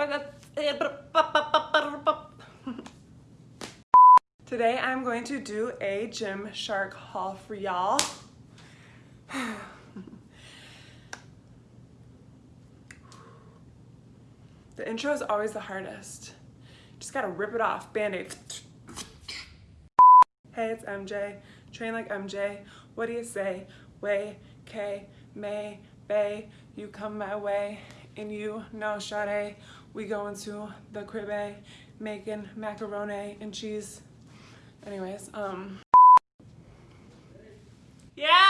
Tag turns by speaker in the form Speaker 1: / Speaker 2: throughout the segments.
Speaker 1: Uh, Today I'm going to do a Gymshark haul for y'all. the intro is always the hardest. Just gotta rip it off, band-aid. Hey, it's MJ. Train like MJ. What do you say? Way, K, May, Bay. You come my way, and you know Sade. We go into the crib, making macaroni and cheese. Anyways, um. Yeah!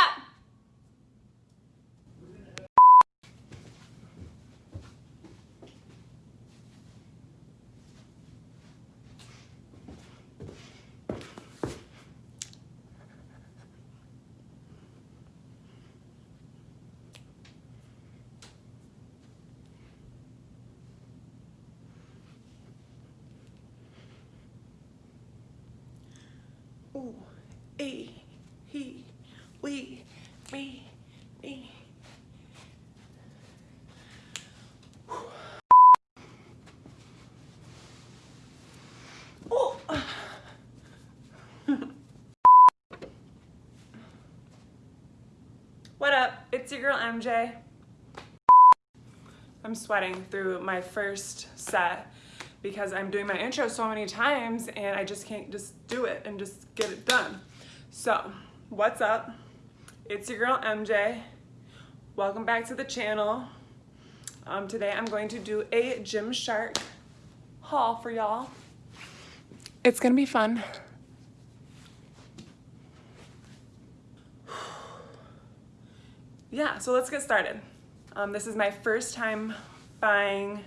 Speaker 1: Ooh, e, he, we, me, me. what up? It's your girl MJ. I'm sweating through my first set because I'm doing my intro so many times and I just can't just do it and just get it done. So, what's up? It's your girl MJ. Welcome back to the channel. Um, today I'm going to do a Gymshark haul for y'all. It's gonna be fun. yeah, so let's get started. Um, this is my first time buying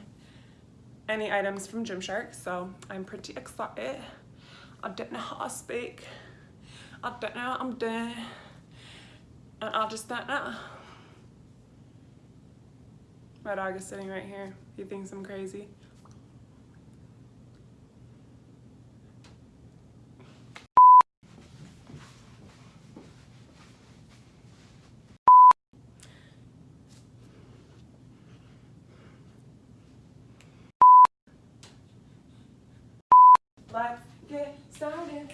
Speaker 1: any items from Gymshark, so I'm pretty excited. I don't know how to speak. I don't know what I'm doing. And I just don't know. My dog is sitting right here. He thinks I'm crazy. Let's get started.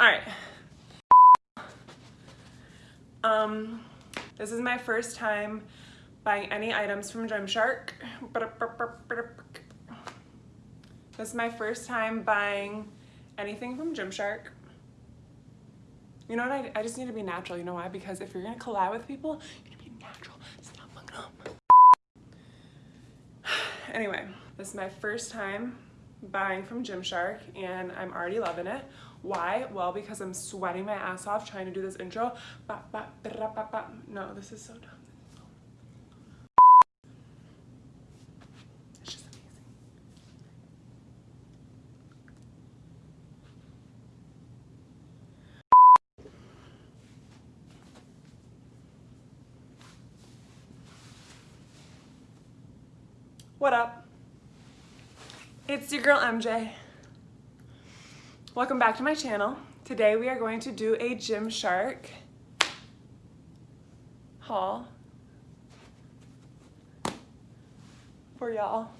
Speaker 1: All right. Um, this is my first time buying any items from Gymshark. This is my first time buying anything from Gymshark. You know what, I, I just need to be natural, you know why? Because if you're gonna collab with people, you natural. Stop fucking up. Anyway, this is my first time buying from Gymshark and I'm already loving it. Why? Well, because I'm sweating my ass off trying to do this intro. No, this is so dumb. What up? It's your girl MJ. Welcome back to my channel. Today we are going to do a Gymshark haul for y'all.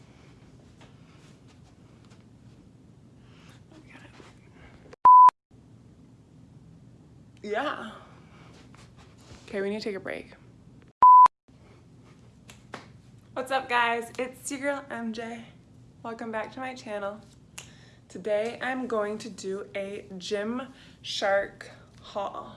Speaker 1: Yeah. Okay, we need to take a break. What's up guys? It's your girl MJ. Welcome back to my channel. Today I'm going to do a Gym Shark haul.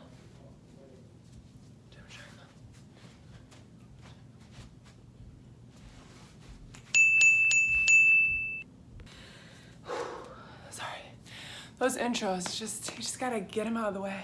Speaker 1: Sorry. Those intros, just you just gotta get them out of the way.